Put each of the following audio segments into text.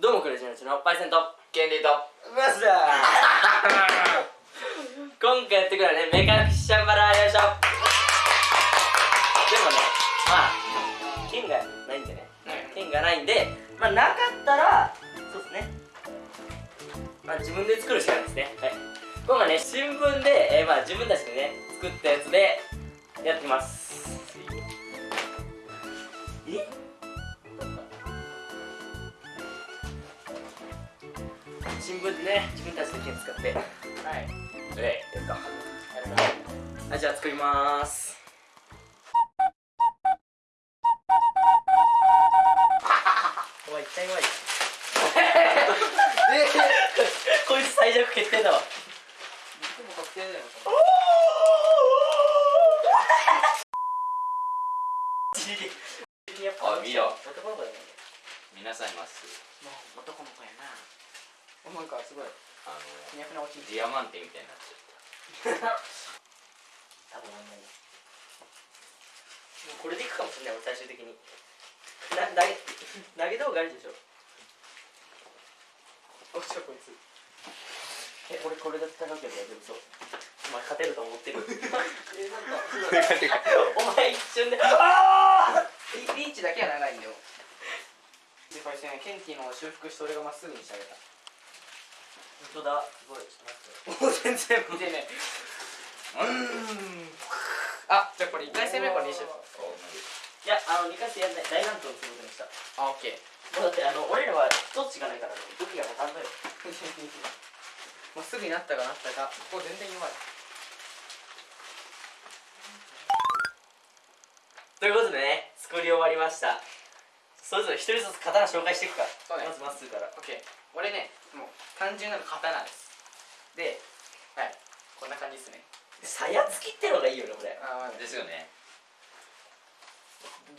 どうもクレジャーチのパイセントケンリーと。マスだ。今回やってくるのはね目隠しシャンバラよいしょ。でもねまあ剣がないんでね。剣がないんでまあなかったらそうですね。まあ自分で作るしかないですね。はい。今回ね新聞で、えー、まあ自分たちでね作ったやつでやってきます新聞でね自分たちで剣使って。はい。えやるか。はいじゃあ作ります。お前一体うまい こいつ最弱決定だわ。僕も確定だよ。やっぱあ見ろ男の子だよね。皆さんいます。もう男の子やな。おなんかすごいあのふにゃふな落ちディアマンテみたいになっちゃっ多分あんまりもうこれでいくかもしれない俺最終的に。な投げ投げ動画あるでしょ。落ちたこいつ。え俺これで戦うけど大丈夫そう。お前勝てると思ってる。えなんか お前一瞬で。ああリリーチだけは長いんだよ。でこれねケンティの修復して俺がまっすぐにしてあげた本当だ。すごい。ちょっと待って。もう全然見てね。うーん。あじゃあこれ1回戦目これにしよいやあの2回戦やんない大乱闘することにした。あオッケー。もうだってあの俺らはどっちがないからね武器が分かんない。よまっすぐになったかなったか。ここ全然弱い。ということでね作り終わりました。それぞれ一人ずつ刀紹介していくか。ね。まずまっすぐから。オッケー。俺ねもう単純なの刀です。ではいこんな感じですね。さやつきってのがいいよねこれ。あまあですよね。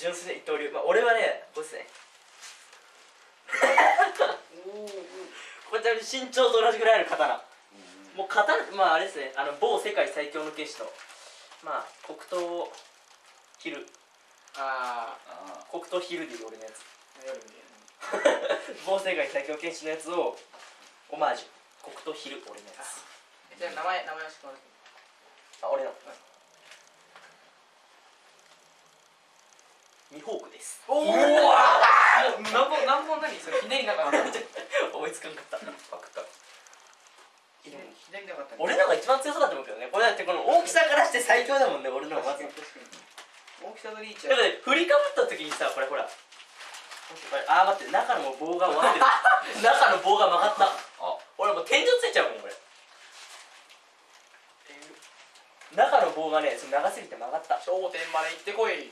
純粋な一刀流。まあ俺はねこれですね。これちなみに身長と同じぐらいある刀。もう刀まああれですね。あの某世界最強の剣士のまあ黒刀ヒルああ黒刀ヒルディ俺のやつ。某世界最強剣士のやつをオマージュ。黒刀ヒル俺のやつじゃあ名前名前を知ってもらってあ俺の。ミホークです。おおもう何本何本何それひねりなかった。思いつかんかった。パクった。ひねりひねりなかった。俺のが一番強そうだと思うけどねこれだってこの大きさからして最強だもんね俺のが。まず大きさのリーチだはって振りかぶった時にさこれほら。あー待って中の棒が終わってる。中の棒が曲がった。あ俺もう天井ついちゃうもんこれ中の棒がねその長すぎて曲がった。頂点まで行ってこい。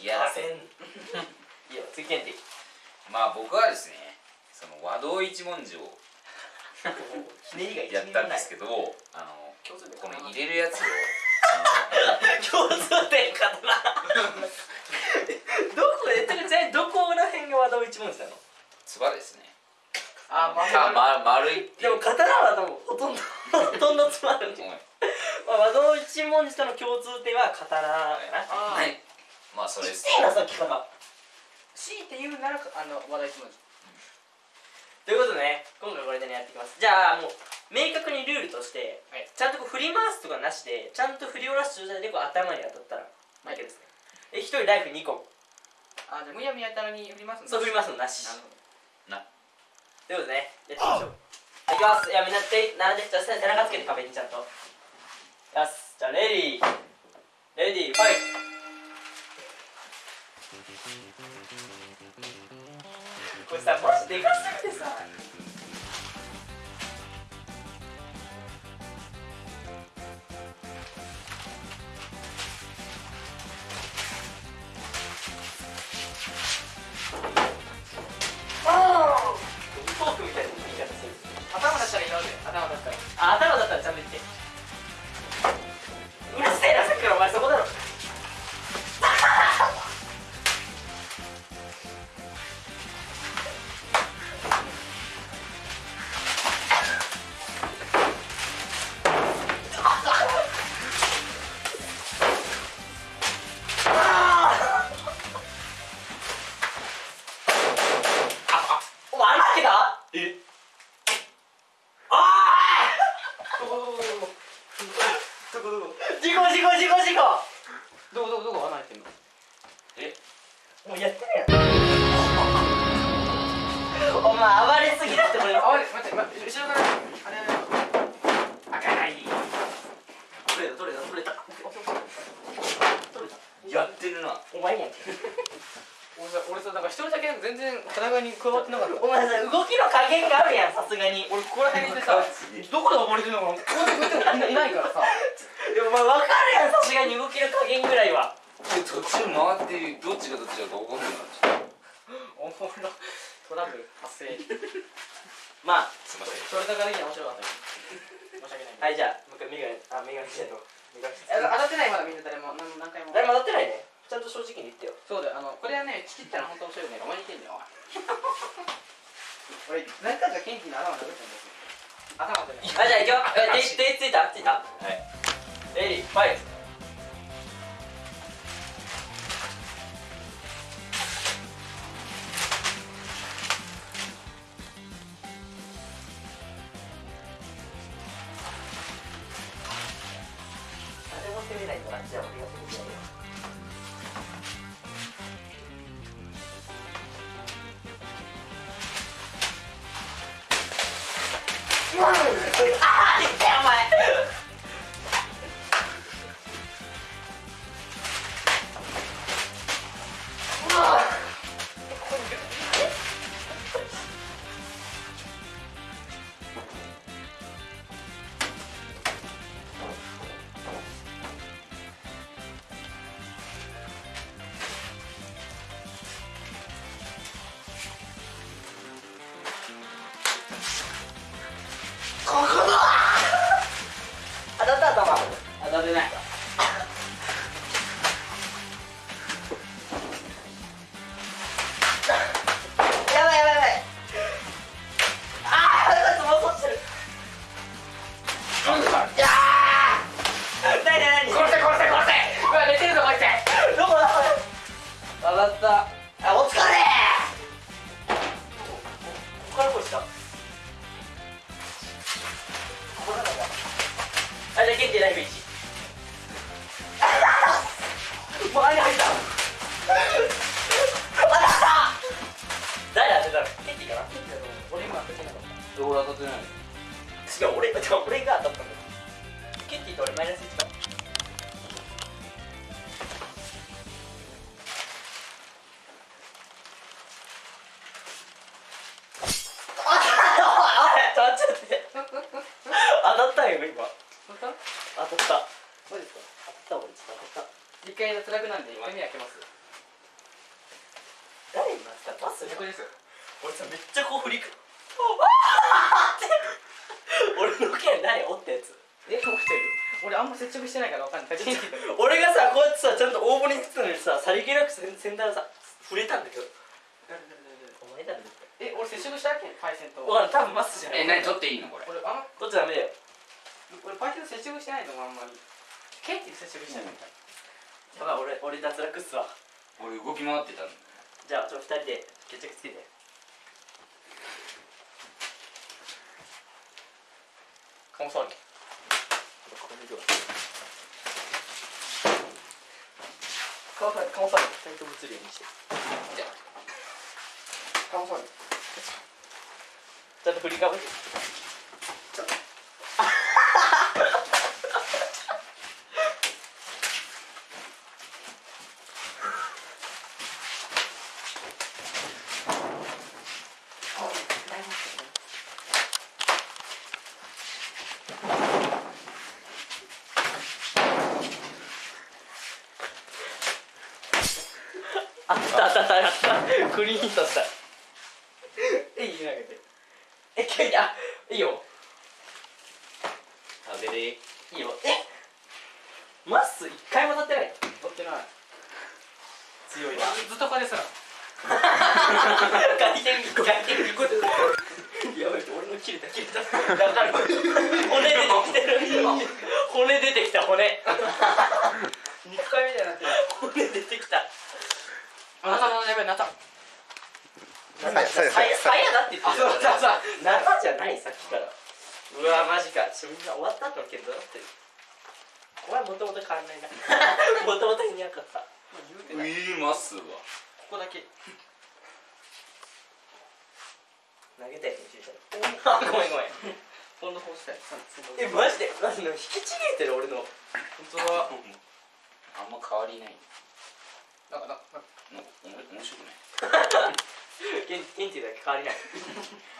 いやせん。いいよ次ケンティまあ僕はですねその和道一文字をひねりが一やったんですけどあのこの入れるやつを 共通点かな。どこでどこら辺が和道一文字なの？つばですねあまあ、ま、丸いっていう。でも刀は多分ほとんど ほとんどつまるんで、うん。まあ、和道一文字との共通点は刀かな。あはい。まあそれです。いいなさっき方強いて言うならあの話題一文字。ということでね今回これでねやっていきます。じゃあもう明確にルールとして、はい。ちゃんとこう振り回すとかなしでちゃんと振り下ろす状態でこう頭に当たったら負けですね。え一人ライフ2個。あじゃあむやみやたらに振りますんだそう振り回すのなし。なるほど。なということでねやっていきましょういきます。いやみんな手並んでじゃあ背中つけて壁にちゃんと。よしじゃあレディー。レディーファイト。これさマジでかすぎてさどこどこ事故事故事故事故どこどこどこ穴開いてんのえ？もうやってるやんお前暴れすぎだって俺あれ待って待って後ろからあれあれ開かない取れた取れた取れた取れたやってるなお前やん俺さ俺さなんか一人だけ全然戦いに加わってなかった。お前さ動きの加減があるやんさすがに。俺ここら辺にいてさどこで暴れてるのかこうやっていないからさ。でもお前分かるやんさすがに。動きの加減ぐらいは。で途中回ってどっちがどっちだか分かんないなおもろトラブル発生。まあすいません。それだからいいね面白かった。よ申し訳ない。はいじゃあもう一回メガネあメガネじゃないメガネえ当たってないまだみんな誰も。何何回も。誰も当たってないねちゃんと正直に言ってよ。そうだよ。あのこれはねチキったら本当面白いね。お前に言ってんだよ。おい。俺何回かケンキの頭殴ったんですよ。頭ない。あじゃあいくよ。え手手ついた？ついた？はい。レディーファイうんあー当たもう間入った 当たった誰当て。たのケンティかな俺今当ててなかった俺当たってない違う俺じゃあ俺が当たったんだよケンティと俺マイナス1かああちょっと待って当たった？よ今当たったそうですか当たった俺ちょっと当たった一回脱落なんで一回目開けます。誰になった？パスです。俺さめっちゃこう振りく。あーって。俺の剣何折ったやつ。え起きてる？俺あんま接触してないからわかんない。俺がさこうやってさちゃんと大盛りにたのにささりげなく先先端さ触れたんだけど。お前だえ俺接触したっけ？パイセンと。対わかんない多分マスじゃない。え何取っていいのこれ？俺あんま。どっちダメだよ俺パイセンと接触してないと思うあんまり。ケンキと接触してないみたいやばい俺俺脱落っすわ。俺動き回ってたの。じゃあちょっと二人で決着つけて。かもそうにこれでは。かもそうにかもそうに二人とも映るようにして。じゃかもそうにちゃんと振りかぶってあった。あった。クリーンヒットした。えいい投げて。え急にあいいよ。あべれいい。よ。え？マッス一回もってない？取ってない。強いな。ずっとこれですら。回転回転やばい俺の切れた切れた。だかる。骨出てきてる。骨出てきた骨肉塊みたいになってる骨出てきたあなたのやばいなったなんださやさやだって言ってるうわマジか。ちょみんな終わった後の件どうなって。るお前もともと変わんないな。もともといなかった。まあ言いいますわ。ここだけ。投げたやつに注射あごめんごめん。フォンドホースタイルえマジで？マジで引きちぎれてる俺の。本当だ。あんま変わりないなんかなんかなんかおも面白くない。ケンケンティだけ変わりない。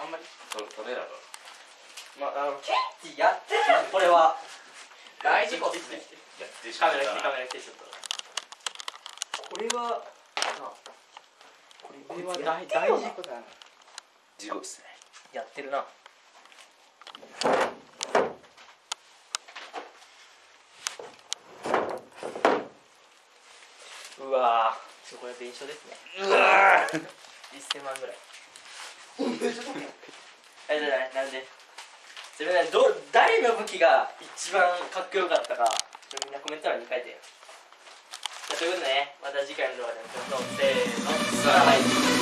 あんまり。トトレーラーが。まああのケンティやってる。なこれは。大事故っすね。やってしカまった。なメラ来てカメラ来てちょっと。これはあここれは大大事故だな。地獄ですね。やってるなうわー。ちょこれ弁償ですね。うわ1000万ぐらい。えじゃないなんで？自分ねど誰の武器が一番かっこよかったかみんなコメント欄に書いてよ。ということでねまた次回の動画で会いましょうせーの。さあはい